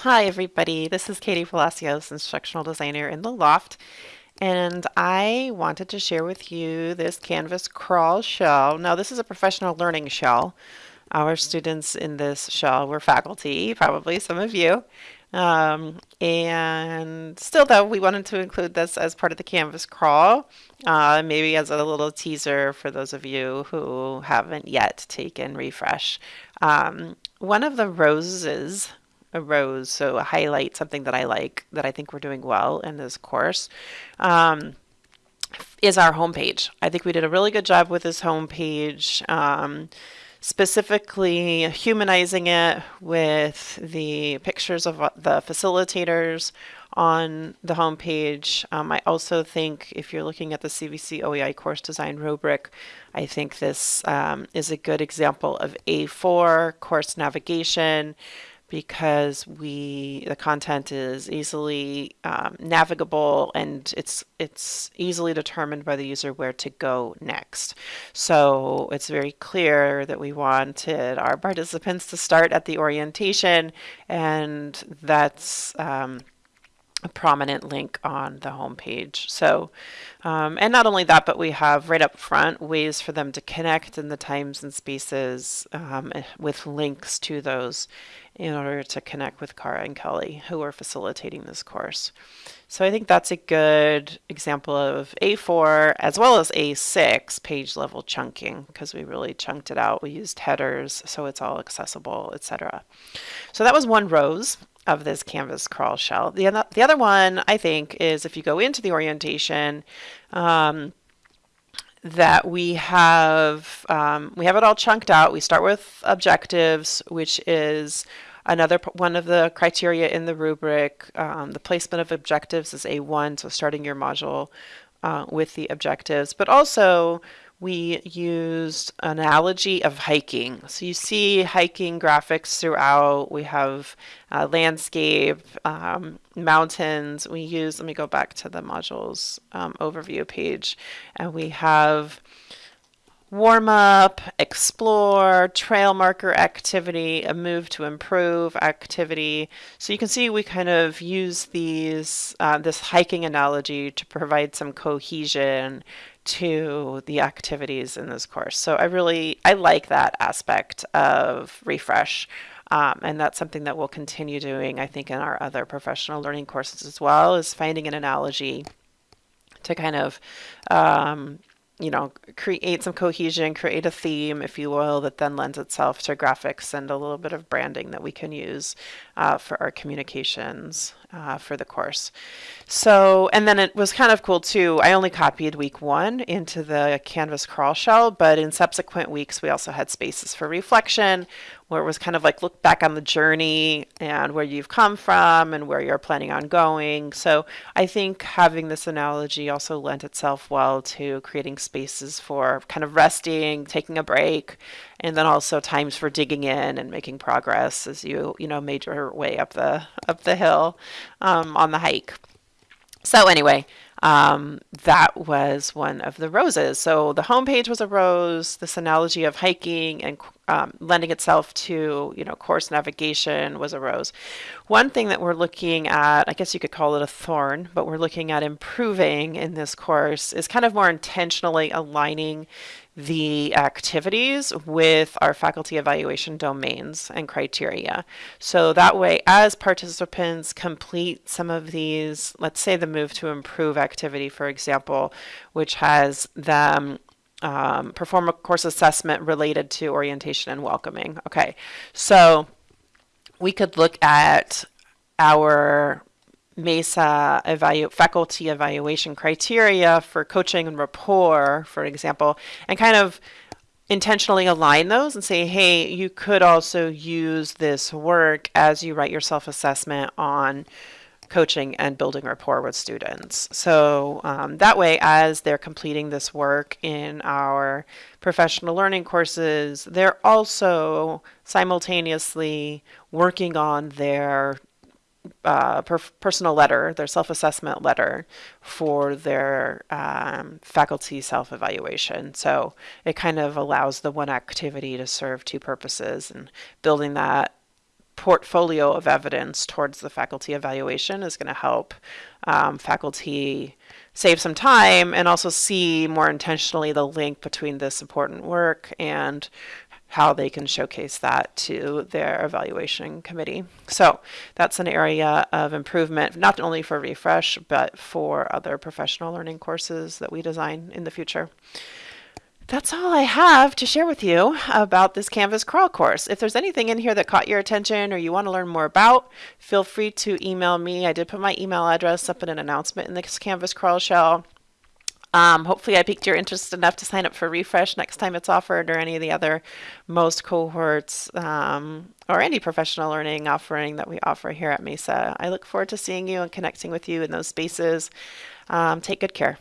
Hi everybody, this is Katie Palacios, instructional designer in the Loft, and I wanted to share with you this Canvas crawl shell. Now this is a professional learning shell. Our students in this shell were faculty, probably some of you, um, and still though we wanted to include this as part of the Canvas crawl, uh, maybe as a little teaser for those of you who haven't yet taken refresh. Um, one of the roses a rose, so highlight, something that I like, that I think we're doing well in this course, um, is our homepage. I think we did a really good job with this homepage, um, specifically humanizing it with the pictures of the facilitators on the homepage. Um, I also think if you're looking at the CVC OEI course design rubric, I think this um, is a good example of A4 course navigation because we the content is easily um, navigable and it's it's easily determined by the user where to go next. So it's very clear that we wanted our participants to start at the orientation and that's um, a prominent link on the home page. So, um, and not only that, but we have right up front ways for them to connect in the times and spaces um, with links to those in order to connect with Cara and Kelly, who are facilitating this course. So I think that's a good example of A4 as well as A6 page level chunking because we really chunked it out. We used headers so it's all accessible, etc. So that was one rose of this canvas crawl shell. The, the other one, I think, is if you go into the orientation, um, that we have um, we have it all chunked out. We start with objectives, which is another one of the criteria in the rubric. Um, the placement of objectives is A1, so starting your module uh, with the objectives, but also we used analogy of hiking. So you see hiking graphics throughout. We have uh, landscape, um, mountains. We use, let me go back to the modules um, overview page, and we have warm up, explore, trail marker activity, a move to improve activity. So you can see we kind of use these uh, this hiking analogy to provide some cohesion to the activities in this course. So I really, I like that aspect of refresh. Um, and that's something that we'll continue doing, I think, in our other professional learning courses as well, is finding an analogy to kind of um, you know, create some cohesion, create a theme, if you will, that then lends itself to graphics and a little bit of branding that we can use uh, for our communications uh, for the course. So, and then it was kind of cool too. I only copied week one into the Canvas crawl shell, but in subsequent weeks, we also had spaces for reflection, where it was kind of like look back on the journey and where you've come from and where you're planning on going. So I think having this analogy also lent itself well to creating spaces for kind of resting, taking a break, and then also times for digging in and making progress as you you know made your way up the up the hill um, on the hike. So anyway, um, that was one of the roses. So the homepage was a rose, this analogy of hiking and um, lending itself to, you know, course navigation was a rose. One thing that we're looking at, I guess you could call it a thorn, but we're looking at improving in this course is kind of more intentionally aligning the activities with our faculty evaluation domains and criteria. So that way, as participants complete some of these, let's say the move to improve activity, for example, which has them um, perform a course assessment related to orientation and welcoming. Okay, so we could look at our MESA evalu faculty evaluation criteria for coaching and rapport, for example, and kind of intentionally align those and say, hey, you could also use this work as you write your self-assessment on coaching and building rapport with students. So um, that way, as they're completing this work in our professional learning courses, they're also simultaneously working on their uh, per personal letter, their self-assessment letter for their um, faculty self-evaluation. So it kind of allows the one activity to serve two purposes and building that portfolio of evidence towards the faculty evaluation is going to help um, faculty save some time and also see more intentionally the link between this important work and how they can showcase that to their evaluation committee. So that's an area of improvement, not only for Refresh, but for other professional learning courses that we design in the future. That's all I have to share with you about this Canvas crawl course. If there's anything in here that caught your attention or you want to learn more about, feel free to email me. I did put my email address up in an announcement in this Canvas crawl shell. Um, hopefully I piqued your interest enough to sign up for Refresh next time it's offered or any of the other most cohorts um, or any professional learning offering that we offer here at MESA. I look forward to seeing you and connecting with you in those spaces. Um, take good care.